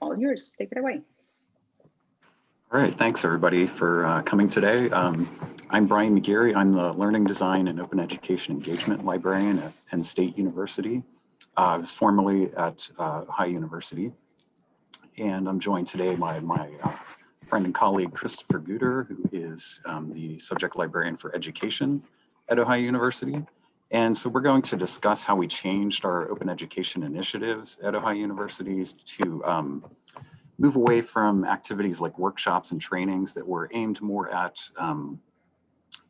all yours. Take it away. All right, thanks everybody for uh, coming today. Um, I'm Brian McGeary. I'm the Learning Design and Open Education Engagement Librarian at Penn State University. Uh, I was formerly at uh, Ohio University. And I'm joined today by my uh, friend and colleague, Christopher Guder, who is um, the Subject Librarian for Education at Ohio University. And so we're going to discuss how we changed our open education initiatives at Ohio Universities to um, move away from activities like workshops and trainings that were aimed more at um,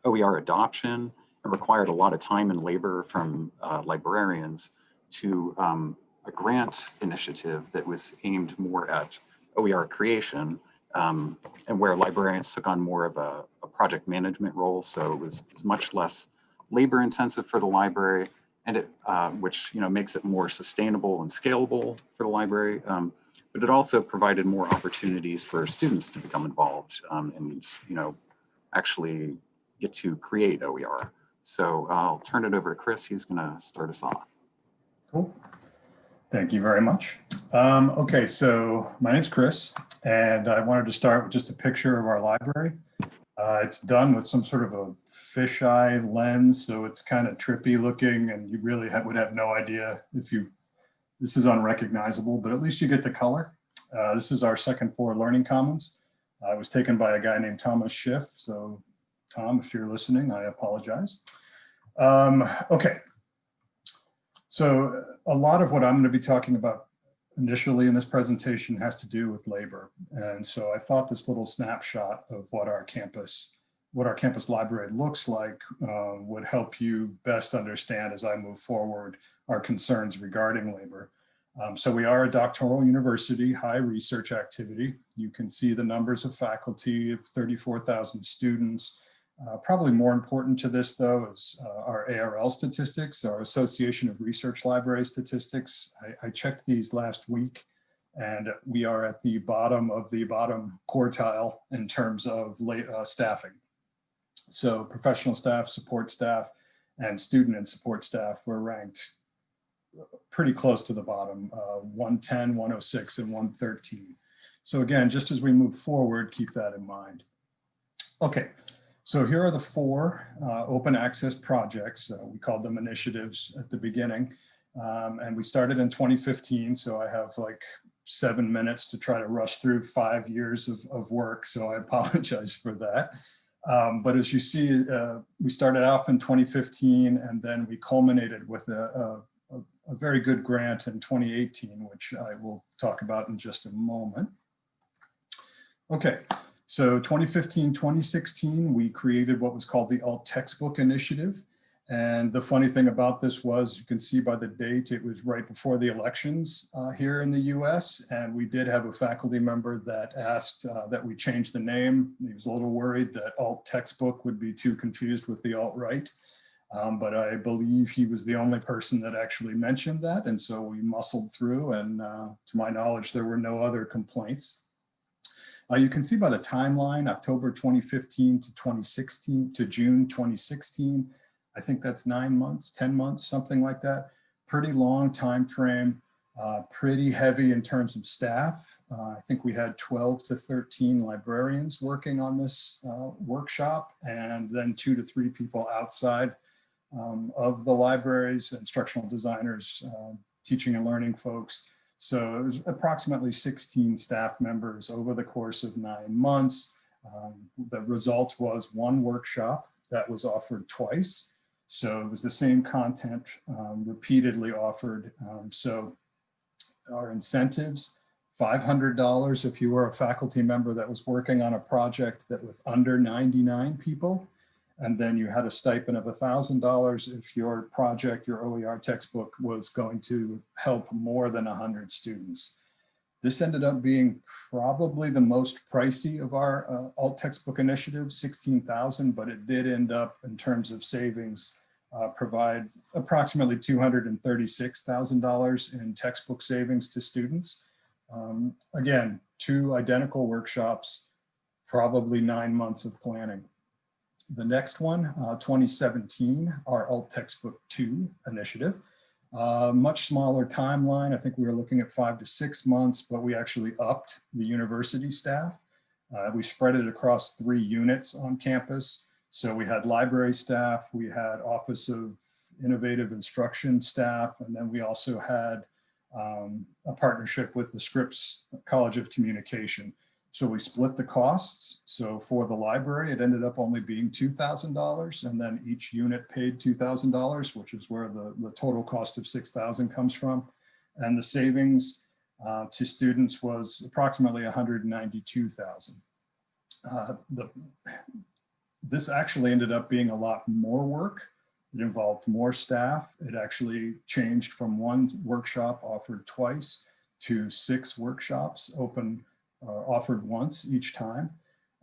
OER adoption and required a lot of time and labor from uh, librarians to um, a grant initiative that was aimed more at OER creation um, and where librarians took on more of a, a project management role. So it was, it was, much less labor intensive for the library and it, uh, which you know makes it more sustainable and scalable for the library. Um, but it also provided more opportunities for students to become involved um, and you know actually get to create OER. So I'll turn it over to Chris. He's going to start us off. Cool. Thank you very much. Um, okay, so my name's Chris, and I wanted to start with just a picture of our library. Uh, it's done with some sort of a fisheye lens, so it's kind of trippy looking, and you really have, would have no idea if you, this is unrecognizable, but at least you get the color. Uh, this is our second floor learning commons. Uh, it was taken by a guy named Thomas Schiff, so Tom, if you're listening, I apologize. Um, okay, so a lot of what I'm going to be talking about initially in this presentation has to do with labor. And so I thought this little snapshot of what our campus, what our campus library looks like uh, would help you best understand as I move forward our concerns regarding labor. Um, so we are a doctoral university, high research activity. You can see the numbers of faculty of 34,000 students, uh, probably more important to this, though, is uh, our ARL statistics, our Association of Research Library statistics. I, I, checked these last week, and we are at the bottom of the bottom quartile in terms of late, uh, staffing. So professional staff, support staff, and student and support staff were ranked pretty close to the bottom, uh, 110, 106, and 113. So again, just as we move forward, keep that in mind. Okay, so here are the four uh, open access projects. Uh, we called them initiatives at the beginning. Um, and we started in 2015. So I have like seven minutes to try to rush through five years of, of work. So I apologize for that. Um, but as you see, uh, we started off in 2015 and then we culminated with a, a, a very good grant in 2018, which I will talk about in just a moment. Okay, so 2015, 2016, we created what was called the alt textbook initiative. And the funny thing about this was you can see by the date, it was right before the elections uh, here in the US. And we did have a faculty member that asked uh, that we change the name. He was a little worried that alt textbook would be too confused with the alt-right. Um, but I believe he was the only person that actually mentioned that. And so we muscled through and uh, to my knowledge, there were no other complaints. Uh, you can see by the timeline, October 2015 to 2016 to June 2016. I think that's nine months, 10 months, something like that. Pretty long time frame, uh, pretty heavy in terms of staff. Uh, I think we had 12 to 13 librarians working on this uh, workshop and then two to three people outside um, of the libraries, instructional designers, um, teaching and learning folks. So it was approximately 16 staff members over the course of nine months. Um, the result was one workshop that was offered twice. So it was the same content um, repeatedly offered. Um, so our incentives, $500 if you were a faculty member that was working on a project that was under 99 people. And then you had a stipend of $1,000 if your project, your OER textbook was going to help more than 100 students. This ended up being probably the most pricey of our uh, alt textbook initiatives, 16,000, but it did end up in terms of savings, uh, provide approximately $236,000 in textbook savings to students. Um, again, two identical workshops, probably nine months of planning. The next one, uh, 2017, our alt textbook two initiative. Uh, much smaller timeline. I think we were looking at five to six months, but we actually upped the university staff. Uh, we spread it across three units on campus. So we had library staff, we had Office of Innovative Instruction staff, and then we also had um, a partnership with the Scripps College of Communication. So we split the costs. So for the library, it ended up only being $2,000 and then each unit paid $2,000, which is where the, the total cost of 6,000 comes from. And the savings uh, to students was approximately 192,000. Uh, the, this actually ended up being a lot more work. It involved more staff. It actually changed from one workshop offered twice to six workshops open offered once each time.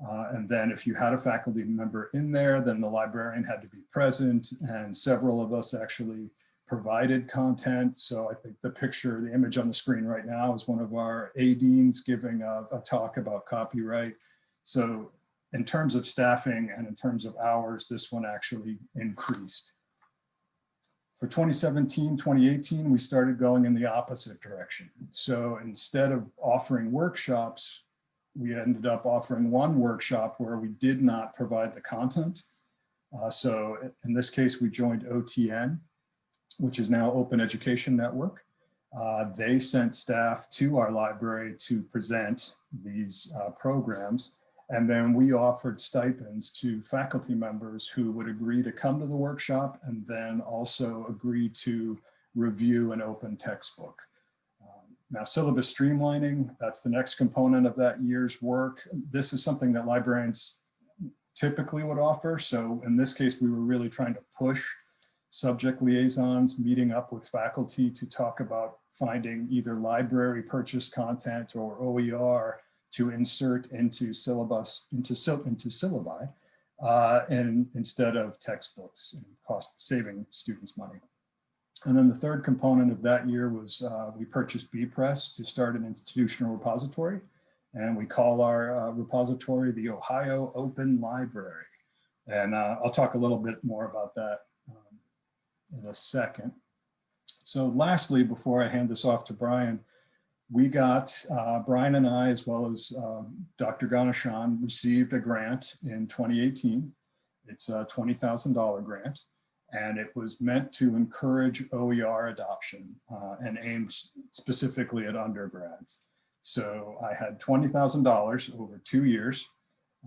Uh, and then if you had a faculty member in there, then the librarian had to be present and several of us actually provided content. So I think the picture, the image on the screen right now is one of our A-deans giving a, a talk about copyright. So in terms of staffing and in terms of hours, this one actually increased. For 2017, 2018, we started going in the opposite direction. So instead of offering workshops, we ended up offering one workshop where we did not provide the content. Uh, so in this case, we joined OTN, which is now Open Education Network. Uh, they sent staff to our library to present these uh, programs. And then we offered stipends to faculty members who would agree to come to the workshop and then also agree to review an open textbook. Um, now syllabus streamlining, that's the next component of that year's work. This is something that librarians typically would offer. So in this case, we were really trying to push subject liaisons meeting up with faculty to talk about finding either library purchase content or OER to insert into syllabus, into, into syllabi, uh, and instead of textbooks and cost saving students money. And then the third component of that year was uh, we purchased bepress to start an institutional repository. And we call our uh, repository the Ohio Open Library. And uh, I'll talk a little bit more about that um, in a second. So lastly, before I hand this off to Brian, we got, uh, Brian and I, as well as um, Dr. Ganeshan, received a grant in 2018. It's a $20,000 grant, and it was meant to encourage OER adoption uh, and aimed specifically at undergrads. So I had $20,000 over two years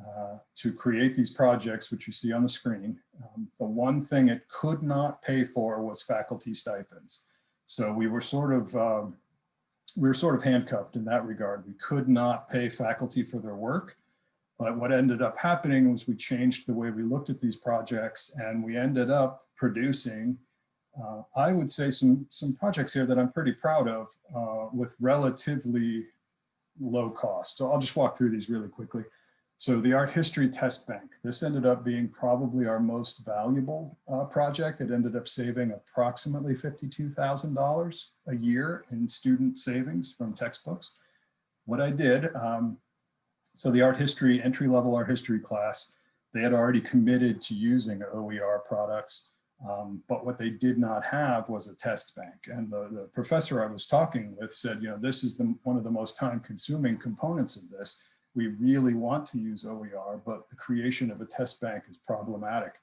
uh, to create these projects, which you see on the screen. Um, the one thing it could not pay for was faculty stipends. So we were sort of um, we were sort of handcuffed in that regard. We could not pay faculty for their work. But what ended up happening was we changed the way we looked at these projects and we ended up producing, uh, I would say some, some projects here that I'm pretty proud of uh, with relatively low cost. So I'll just walk through these really quickly. So the art history test bank, this ended up being probably our most valuable uh, project. It ended up saving approximately $52,000 a year in student savings from textbooks. What I did, um, so the art history, entry level art history class, they had already committed to using OER products, um, but what they did not have was a test bank. And the, the professor I was talking with said, you know, this is the, one of the most time consuming components of this we really want to use OER, but the creation of a test bank is problematic.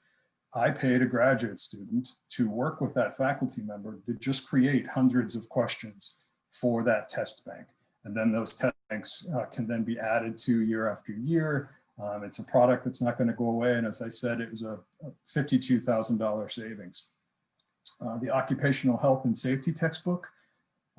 I paid a graduate student to work with that faculty member to just create hundreds of questions for that test bank. And then those test banks uh, can then be added to year after year. Um, it's a product that's not going to go away. And as I said, it was a, a $52,000 savings. Uh, the occupational health and safety textbook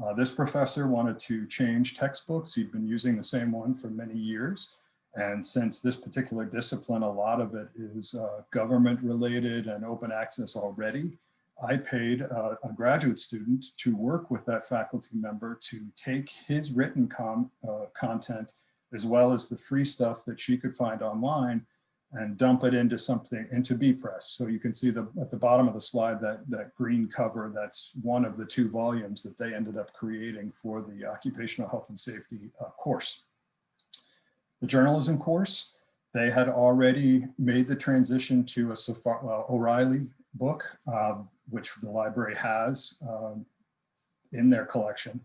uh, this professor wanted to change textbooks. He'd been using the same one for many years. And since this particular discipline, a lot of it is uh, government related and open access already, I paid uh, a graduate student to work with that faculty member to take his written uh, content as well as the free stuff that she could find online and dump it into something, into bepress. So you can see the at the bottom of the slide, that, that green cover, that's one of the two volumes that they ended up creating for the occupational health and safety uh, course. The journalism course, they had already made the transition to a O'Reilly book, uh, which the library has um, in their collection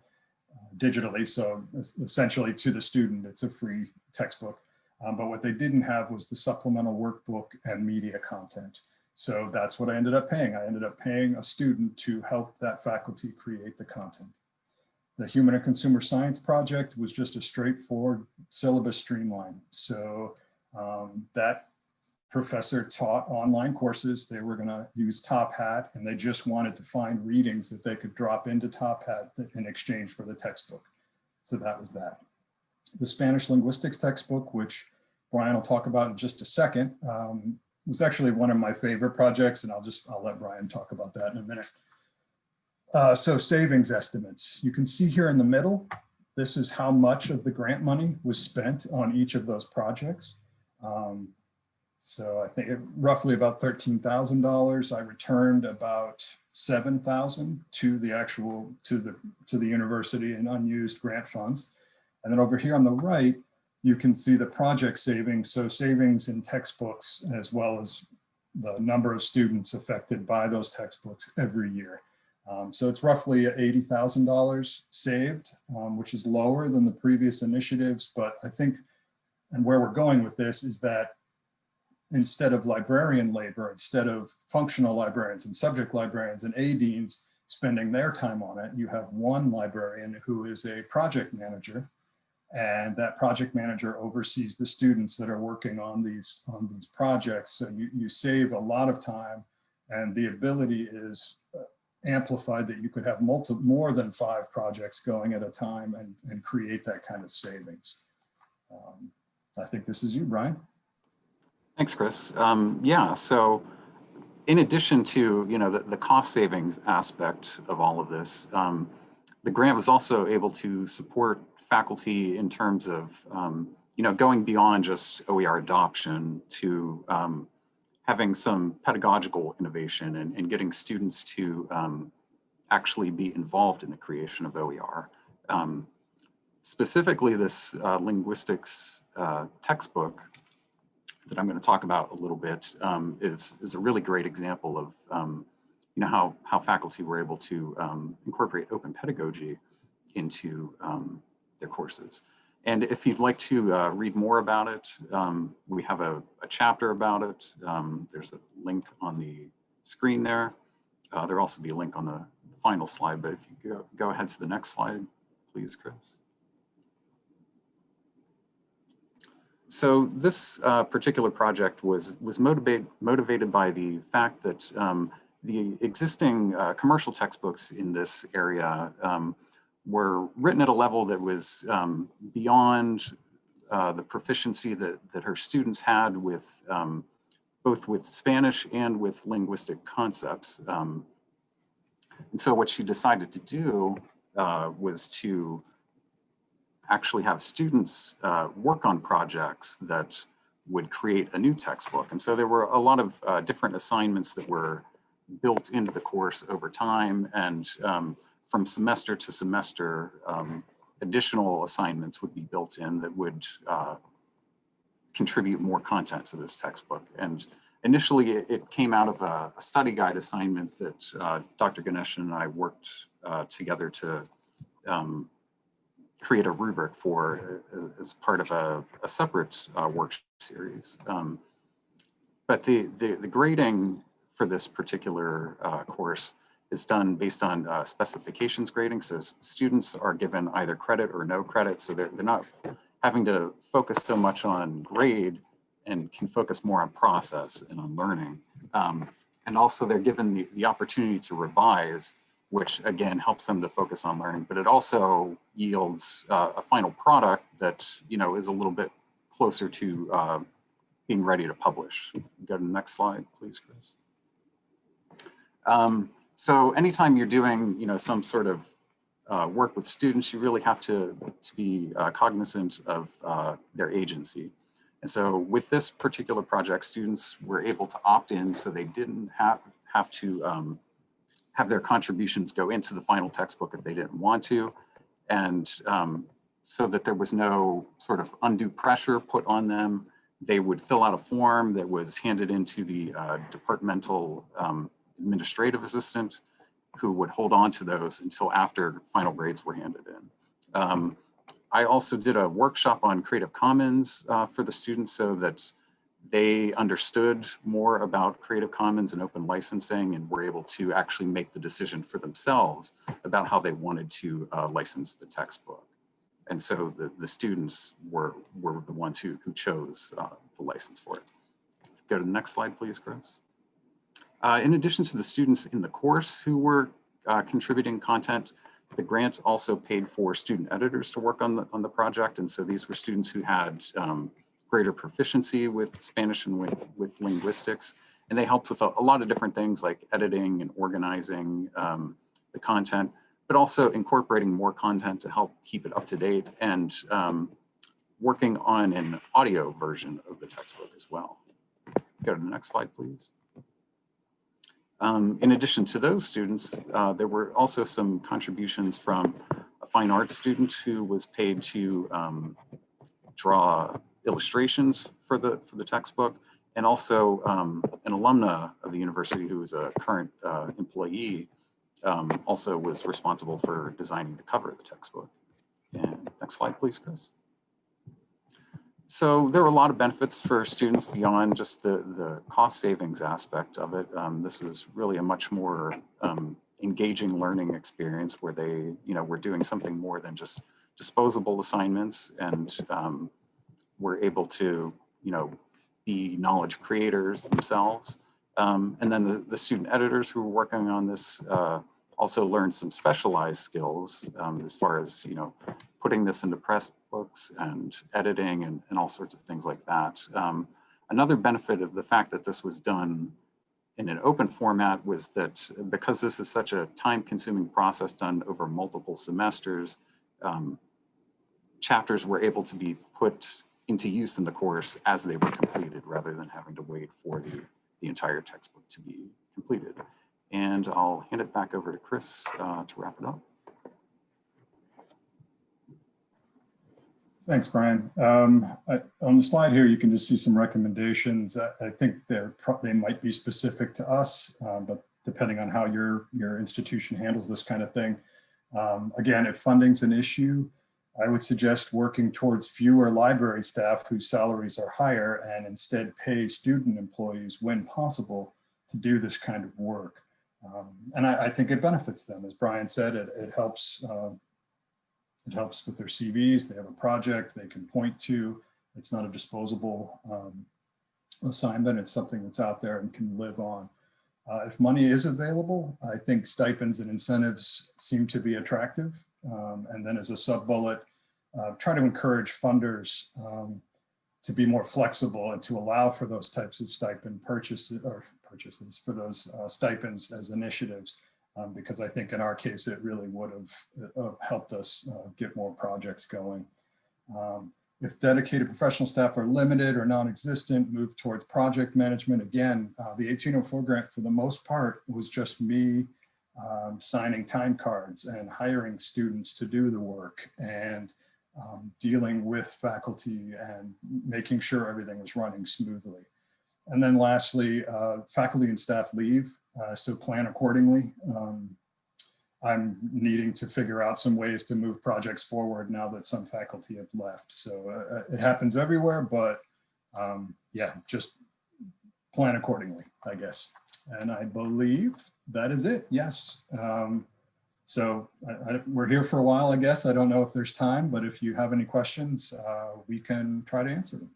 uh, digitally. So essentially to the student, it's a free textbook. Um, but what they didn't have was the supplemental workbook and media content. So that's what I ended up paying. I ended up paying a student to help that faculty create the content. The Human and Consumer Science project was just a straightforward syllabus streamline. So um, that professor taught online courses. They were going to use Top Hat and they just wanted to find readings that they could drop into Top Hat in exchange for the textbook. So that was that. The Spanish linguistics textbook, which Brian will talk about in just a second, um, was actually one of my favorite projects and I'll just, I'll let Brian talk about that in a minute. Uh, so savings estimates. You can see here in the middle, this is how much of the grant money was spent on each of those projects. Um, so I think it- roughly about thirteen thousand dollars. I returned about seven thousand to the actual to the to the university and unused grant funds. And then over here on the right, you can see the project savings. So savings in textbooks as well as the number of students affected by those textbooks every year. Um, so it's roughly eighty thousand dollars saved, um, which is lower than the previous initiatives. But I think, and where we're going with this is that instead of librarian labor, instead of functional librarians and subject librarians and A deans spending their time on it, you have one librarian who is a project manager. And that project manager oversees the students that are working on these on these projects. So you, you save a lot of time and the ability is uh, amplified that you could have multi, more than five projects going at a time and, and create that kind of savings. Um, I think this is you, Brian. Thanks, Chris. Um, yeah, so in addition to, you know, the, the cost savings aspect of all of this, um, the grant was also able to support faculty in terms of, um, you know, going beyond just OER adoption to um, having some pedagogical innovation and, and getting students to um, actually be involved in the creation of OER. Um, specifically, this uh, linguistics uh, textbook that I'm going to talk about a little bit um, is, is a really great example of um, you know how, how faculty were able to um, incorporate open pedagogy into um, their courses. And if you'd like to uh, read more about it, um, we have a, a chapter about it. Um, there's a link on the screen there. Uh, there'll also be a link on the final slide, but if you go, go ahead to the next slide, please, Chris. So this uh, particular project was was motivated motivated by the fact that um, the existing uh, commercial textbooks in this area um, were written at a level that was um, beyond uh, the proficiency that that her students had with um, both with Spanish and with linguistic concepts. Um, and so what she decided to do uh, was to actually have students uh, work on projects that would create a new textbook. And so there were a lot of uh, different assignments that were built into the course over time and um, from semester to semester, um, additional assignments would be built in that would uh, contribute more content to this textbook. And initially it, it came out of a, a, study guide assignment that uh, Dr. Ganesh and I worked uh, together to um, create a rubric for uh, as part of a, a separate uh, work series. Um, but the, the, the, grading for this particular uh, course is done based on uh, specifications grading. So students are given either credit or no credit. So they're, they're not having to focus so much on grade and can focus more on process and on learning. Um, and also they're given the, the opportunity to revise which again helps them to focus on learning, but it also yields uh, a final product that you know is a little bit closer to uh, being ready to publish. Go to the next slide, please, Chris. Um, so anytime you're doing you know some sort of uh, work with students, you really have to, to be uh, cognizant of uh, their agency. And so with this particular project, students were able to opt in so they didn't have, have to um, have their contributions go into the final textbook if they didn't want to. And um, so that there was no sort of undue pressure put on them. They would fill out a form that was handed into the uh, departmental um, administrative assistant who would hold on to those until after final grades were handed in. Um, I also did a workshop on Creative Commons uh, for the students so that they understood more about Creative Commons and open licensing and were able to actually make the decision for themselves about how they wanted to uh, license the textbook. And so the, the students were, were the ones who, who chose uh, the license for it. Go to the next slide, please, Chris. Uh, in addition to the students in the course who were uh, contributing content, the grant also paid for student editors to work on the, on the project. And so these were students who had um, greater proficiency with Spanish and with, with linguistics. And they helped with a, a lot of different things like editing and organizing um, the content, but also incorporating more content to help keep it up to date and um, working on an audio version of the textbook as well. Go to the next slide, please. Um, in addition to those students, uh, there were also some contributions from a fine arts student who was paid to um, draw illustrations for the for the textbook, and also um, an alumna of the university who is a current uh, employee um, also was responsible for designing the cover of the textbook. And next slide, please, Chris. So there were a lot of benefits for students beyond just the, the cost savings aspect of it. Um, this is really a much more um, engaging learning experience where they, you know, we're doing something more than just disposable assignments and um, we're able to, you know, be knowledge creators themselves. Um, and then the, the student editors who were working on this uh, also learned some specialized skills um, as far as, you know, putting this into press books and editing and, and all sorts of things like that. Um, another benefit of the fact that this was done in an open format was that because this is such a time consuming process done over multiple semesters, um, chapters were able to be put into use in the course as they were completed rather than having to wait for the, the entire textbook to be completed. And I'll hand it back over to Chris uh, to wrap it up. Thanks, Brian. Um, I, on the slide here, you can just see some recommendations. I, I think they're they might be specific to us, uh, but depending on how your your institution handles this kind of thing. Um, again, if funding's an issue, I would suggest working towards fewer library staff whose salaries are higher and instead pay student employees when possible to do this kind of work. Um, and I, I think it benefits them. As Brian said, it, it helps uh, it helps with their CVs. They have a project they can point to. It's not a disposable um, assignment. It's something that's out there and can live on. Uh, if money is available, I think stipends and incentives seem to be attractive. Um, and then as a sub bullet, uh, try to encourage funders um, to be more flexible and to allow for those types of stipend purchases or purchases for those uh, stipends as initiatives um, because I think in our case, it really would have uh, helped us uh, get more projects going. Um, if dedicated professional staff are limited or non-existent, move towards project management. Again, uh, the 1804 grant for the most part was just me um, signing time cards and hiring students to do the work and um, dealing with faculty and making sure everything was running smoothly. And then lastly, uh, faculty and staff leave. Uh, so plan accordingly. Um, I'm needing to figure out some ways to move projects forward now that some faculty have left. So uh, it happens everywhere, but um, yeah, just plan accordingly, I guess. And I believe that is it. Yes. Um, so I, I, we're here for a while, I guess. I don't know if there's time, but if you have any questions, uh, we can try to answer them.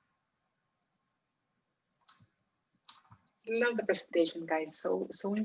Love the presentation, guys. So so inspiring.